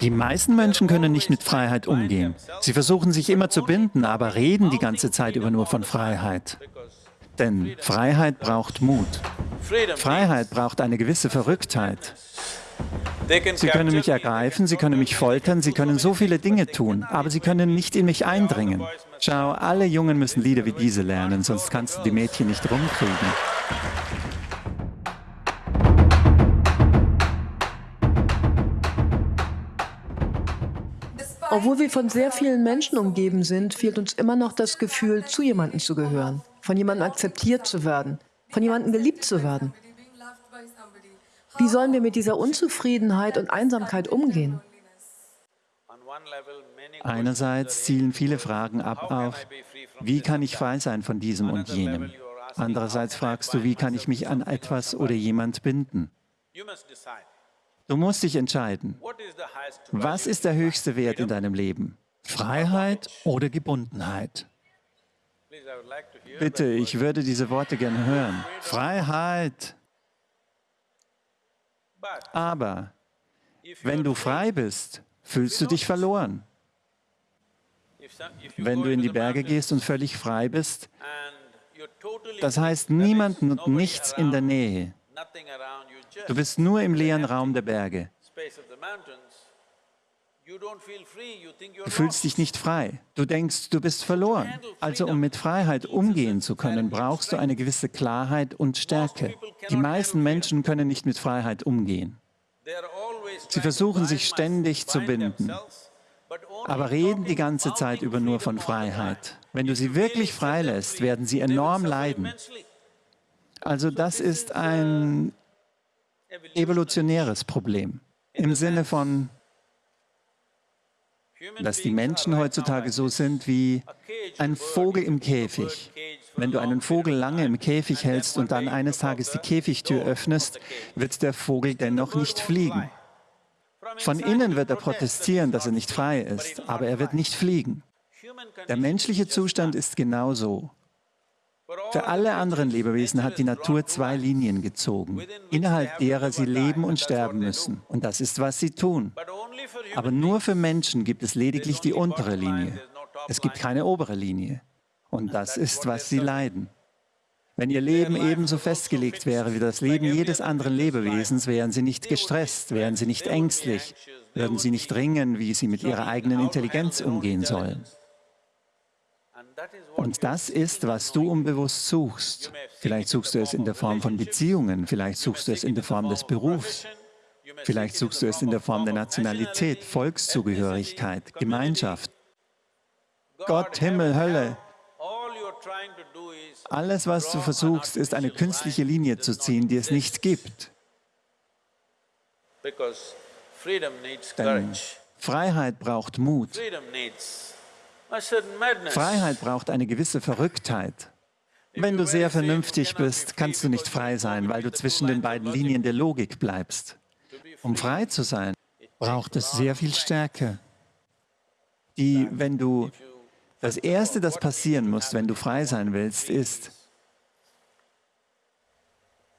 Die meisten Menschen können nicht mit Freiheit umgehen. Sie versuchen sich immer zu binden, aber reden die ganze Zeit über nur von Freiheit. Denn Freiheit braucht Mut. Freiheit braucht eine gewisse Verrücktheit. Sie können mich ergreifen, Sie können mich foltern, Sie können so viele Dinge tun, aber Sie können nicht in mich eindringen. Schau, alle Jungen müssen Lieder wie diese lernen, sonst kannst du die Mädchen nicht rumkriegen. Obwohl wir von sehr vielen Menschen umgeben sind, fehlt uns immer noch das Gefühl, zu jemandem zu gehören, von jemandem akzeptiert zu werden, von jemandem geliebt zu werden. Wie sollen wir mit dieser Unzufriedenheit und Einsamkeit umgehen? Einerseits zielen viele Fragen ab auf, wie kann ich frei sein von diesem und jenem? Andererseits fragst du, wie kann ich mich an etwas oder jemand binden? Du musst dich entscheiden. Was ist der höchste Wert in deinem Leben? Freiheit oder Gebundenheit? Bitte, ich würde diese Worte gerne hören. Freiheit. Aber wenn du frei bist, fühlst du dich verloren. Wenn du in die Berge gehst und völlig frei bist, das heißt niemand und nichts in der Nähe. Du bist nur im leeren Raum der Berge. Du fühlst dich nicht frei. Du denkst, du bist verloren. Also um mit Freiheit umgehen zu können, brauchst du eine gewisse Klarheit und Stärke. Die meisten Menschen können nicht mit Freiheit umgehen. Sie versuchen sich ständig zu binden, aber reden die ganze Zeit über nur von Freiheit. Wenn du sie wirklich freilässt, werden sie enorm leiden. Also das ist ein evolutionäres Problem im Sinne von, dass die Menschen heutzutage so sind wie ein Vogel im Käfig. Wenn du einen Vogel lange im Käfig hältst und dann eines Tages die Käfigtür öffnest, wird der Vogel dennoch nicht fliegen. Von innen wird er protestieren, dass er nicht frei ist, aber er wird nicht fliegen. Der menschliche Zustand ist genauso. Für alle anderen Lebewesen hat die Natur zwei Linien gezogen, innerhalb derer sie leben und sterben müssen. Und das ist, was sie tun. Aber nur für Menschen gibt es lediglich die untere Linie. Es gibt keine obere Linie. Und das ist, was sie leiden. Wenn ihr Leben ebenso festgelegt wäre wie das Leben jedes anderen Lebewesens, wären sie nicht gestresst, wären sie nicht ängstlich, würden sie nicht ringen, wie sie mit ihrer eigenen Intelligenz umgehen sollen. Und das ist, was du unbewusst suchst. Vielleicht suchst du es in der Form von Beziehungen, vielleicht suchst du es in der Form des Berufs, vielleicht suchst du es in der Form der Nationalität, Volkszugehörigkeit, Gemeinschaft. Gott, Himmel, Hölle. Alles, was du versuchst, ist eine künstliche Linie zu ziehen, die es nicht gibt. Denn Freiheit braucht Mut. Freiheit braucht eine gewisse Verrücktheit. Wenn du sehr vernünftig bist, kannst du nicht frei sein, weil du zwischen den beiden Linien der Logik bleibst. Um frei zu sein, braucht es sehr viel Stärke, die, wenn du, das Erste, das passieren muss, wenn du frei sein willst, ist,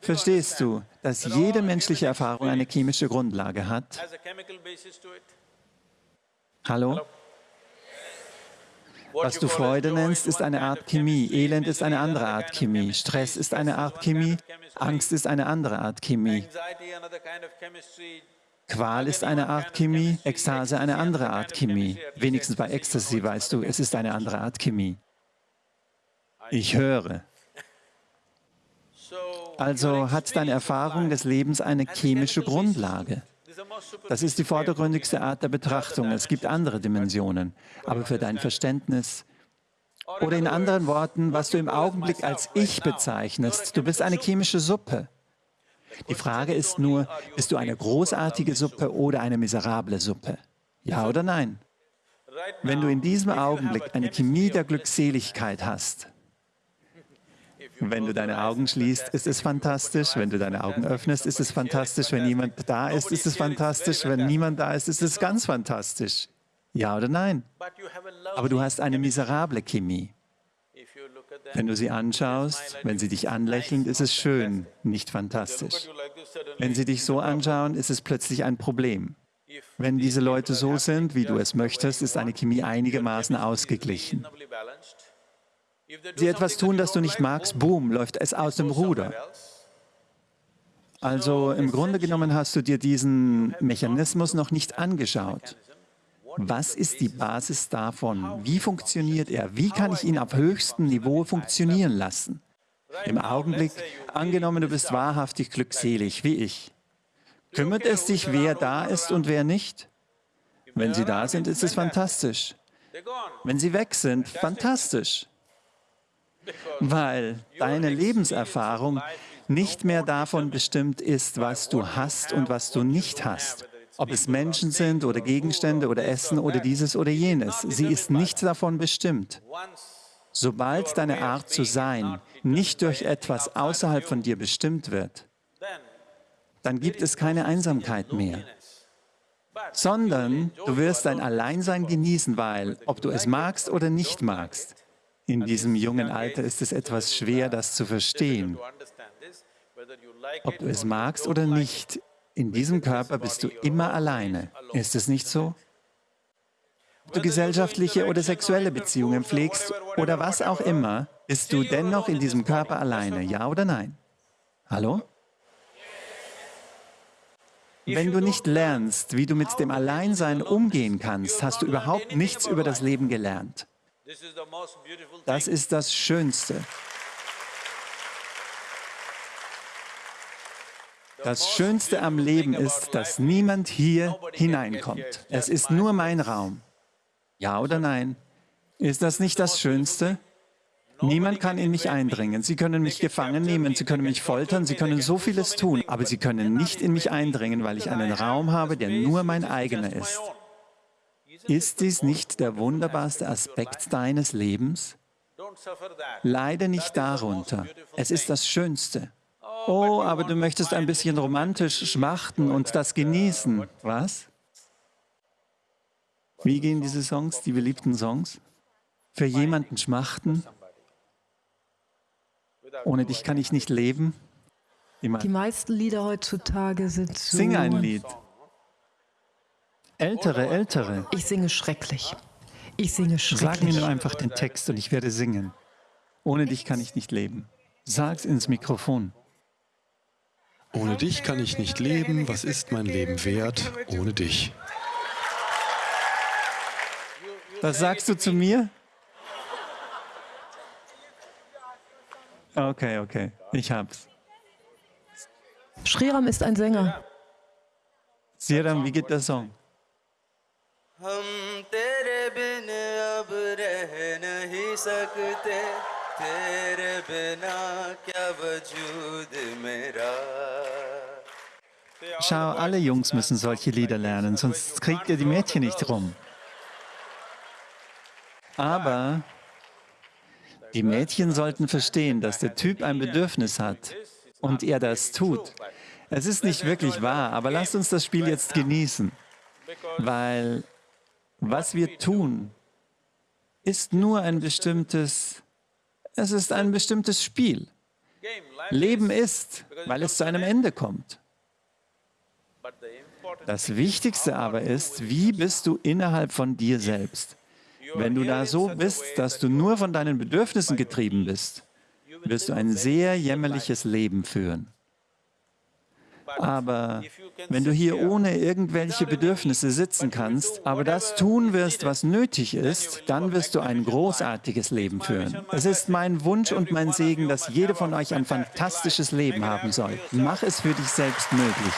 verstehst du, dass jede menschliche Erfahrung eine chemische Grundlage hat? Hallo? Was du Freude nennst, ist eine Art Chemie. Elend ist eine andere Art Chemie. Stress ist eine Art Chemie. Angst ist eine andere Art Chemie. Qual ist eine Art Chemie, Ekstase eine andere Art Chemie. Wenigstens bei Ecstasy weißt du, es ist eine andere Art Chemie. Ich höre. Also hat deine Erfahrung des Lebens eine chemische Grundlage. Das ist die vordergründigste Art der Betrachtung. Es gibt andere Dimensionen. Aber für dein Verständnis, oder in anderen Worten, was du im Augenblick als Ich bezeichnest, du bist eine chemische Suppe. Die Frage ist nur, bist du eine großartige Suppe oder eine miserable Suppe? Ja oder nein? Wenn du in diesem Augenblick eine Chemie der Glückseligkeit hast, wenn du deine Augen schließt, ist es fantastisch. Wenn du deine Augen öffnest, ist es fantastisch. Wenn niemand da ist, ist es fantastisch. Wenn niemand da ist, ist es ganz fantastisch. Ja oder nein? Aber du hast eine miserable Chemie. Wenn du sie anschaust, wenn sie dich anlächeln, ist es schön, nicht fantastisch. Wenn sie dich so anschauen, ist es plötzlich ein Problem. Wenn diese Leute so sind, wie du es möchtest, ist eine Chemie einigermaßen ausgeglichen. Sie etwas tun, das du nicht magst, boom, läuft es aus dem Ruder. Also im Grunde genommen hast du dir diesen Mechanismus noch nicht angeschaut. Was ist die Basis davon? Wie funktioniert er? Wie kann ich ihn auf höchstem Niveau funktionieren lassen? Im Augenblick, angenommen, du bist wahrhaftig glückselig, wie ich. Kümmert es dich, wer da ist und wer nicht? Wenn sie da sind, ist es fantastisch. Wenn sie weg sind, fantastisch. Weil deine Lebenserfahrung nicht mehr davon bestimmt ist, was du hast und was du nicht hast. Ob es Menschen sind oder Gegenstände oder Essen oder dieses oder jenes. Sie ist nicht davon bestimmt. Sobald deine Art zu sein nicht durch etwas außerhalb von dir bestimmt wird, dann gibt es keine Einsamkeit mehr, sondern du wirst dein Alleinsein genießen, weil, ob du es magst oder nicht magst, in diesem jungen Alter ist es etwas schwer, das zu verstehen. Ob du es magst oder nicht, in diesem Körper bist du immer alleine. Ist es nicht so? Ob du gesellschaftliche oder sexuelle Beziehungen pflegst oder was auch immer, bist du dennoch in diesem Körper alleine, ja oder nein? Hallo? Wenn du nicht lernst, wie du mit dem Alleinsein umgehen kannst, hast du überhaupt nichts über das Leben gelernt. Das ist das Schönste. Das Schönste am Leben ist, dass niemand hier hineinkommt. Es ist nur mein Raum. Ja oder nein? Ist das nicht das Schönste? Niemand kann in mich eindringen. Sie können mich gefangen nehmen, Sie können mich foltern, Sie können so vieles tun, aber Sie können nicht in mich eindringen, weil ich einen Raum habe, der nur mein eigener ist. Ist dies nicht der wunderbarste Aspekt deines Lebens? Leide nicht darunter. Es ist das Schönste. Oh, aber du möchtest ein bisschen romantisch schmachten und das genießen. Was? Wie gehen diese Songs, die beliebten Songs? Für jemanden schmachten? Ohne dich kann ich nicht leben? Die meisten Lieder heutzutage sind so... Sing ein Lied. Ältere, ältere. Ich singe schrecklich. Ich singe schrecklich. Sag mir nur einfach den Text und ich werde singen. Ohne dich kann ich nicht leben. Sag's ins Mikrofon. Ohne dich kann ich nicht leben. Was ist mein Leben wert ohne dich? Das sagst du zu mir? Okay, okay. Ich hab's. Sriram ist ein Sänger. Siram, wie geht der Song? हम तेरे बिन अब रह नहीं सकते तेरे बिना क्या वजूद मेरा Schau, alle Jungs müssen solche Lieder lernen, sonst kriegt ihr die Mädchen nicht rum. Aber die Mädchen sollten verstehen, dass der Typ ein Bedürfnis hat und er das tut. Es ist nicht wirklich wahr, aber lasst uns das Spiel jetzt genießen, weil was wir tun, ist nur ein bestimmtes, es ist ein bestimmtes Spiel. Leben ist, weil es zu einem Ende kommt. Das Wichtigste aber ist, wie bist du innerhalb von dir selbst? Wenn du da so bist, dass du nur von deinen Bedürfnissen getrieben bist, wirst du ein sehr jämmerliches Leben führen. Aber wenn du hier ohne irgendwelche Bedürfnisse sitzen kannst, aber das tun wirst, was nötig ist, dann wirst du ein großartiges Leben führen. Es ist mein Wunsch und mein Segen, dass jeder von euch ein fantastisches Leben haben soll. Mach es für dich selbst möglich.